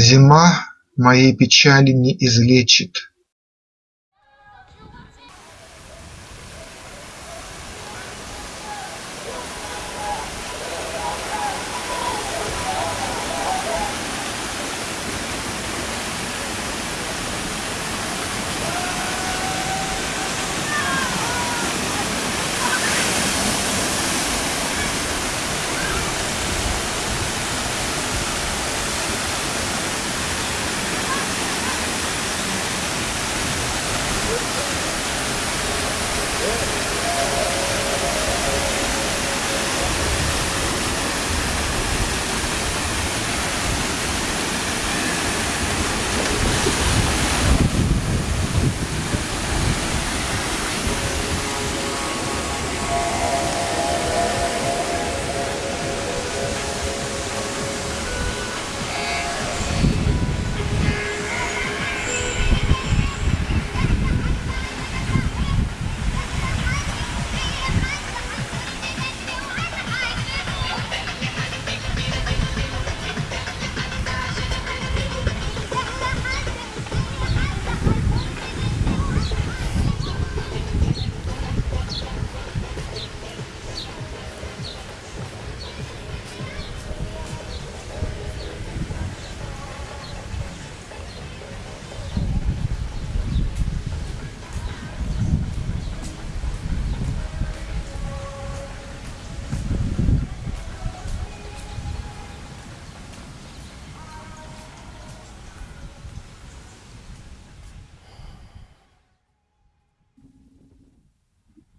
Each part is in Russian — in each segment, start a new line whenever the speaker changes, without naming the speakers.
Зима моей печали не излечит.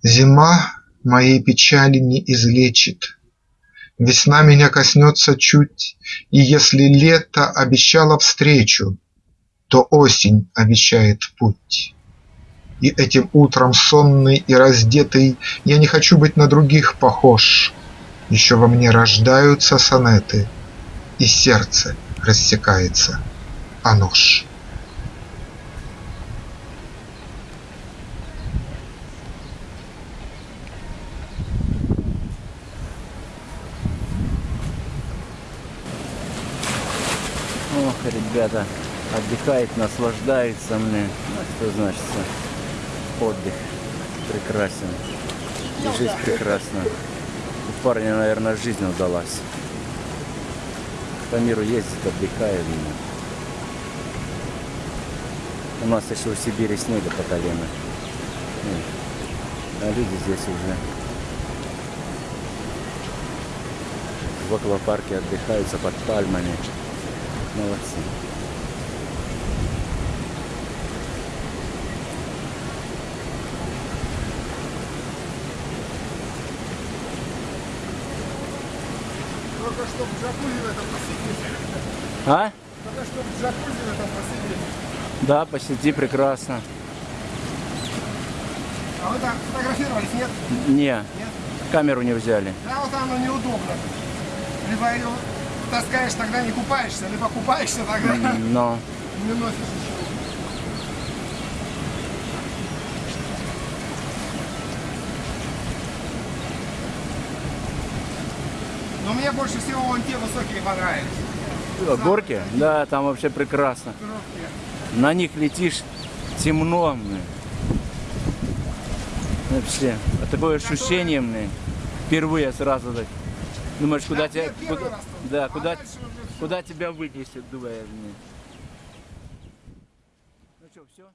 Зима моей печали не излечит, Весна меня коснется чуть, И если лето обещало встречу, То осень обещает путь. И этим утром сонный и раздетый Я не хочу быть на других похож, Еще во мне рождаются сонеты, И сердце рассекается о нож.
Ребята, отдыхает, наслаждается мне. Ну, что значит отдых прекрасен. И жизнь прекрасна. У парня, наверное, жизнь удалась. По миру ездит, отдыхает. У нас еще в Сибири снега по колено. А люди здесь уже в аквапарке отдыхаются под пальмами. Молодцы.
Только чтобы джакузи в этом посидеть.
А?
Только чтобы джакузи в этом посидеть.
Да, посиди прекрасно.
А вы там фотографировались, нет?
Не,
Нет?
камеру не взяли.
Да, вот оно неудобно. Либо ее таскаешь, тогда не купаешься, либо купаешься, тогда
Но
не носишь ничего. Но мне больше всего вон те высокие понравились.
горки? Да, там вообще прекрасно.
Короткие.
На них летишь темно, мне. Вообще, такое ощущение, мне. Впервые сразу так. Думаешь, куда
Да,
тебя, куда,
раз
да,
А
куда, куда тебя вынесет, думаю, мне. Ну что, все?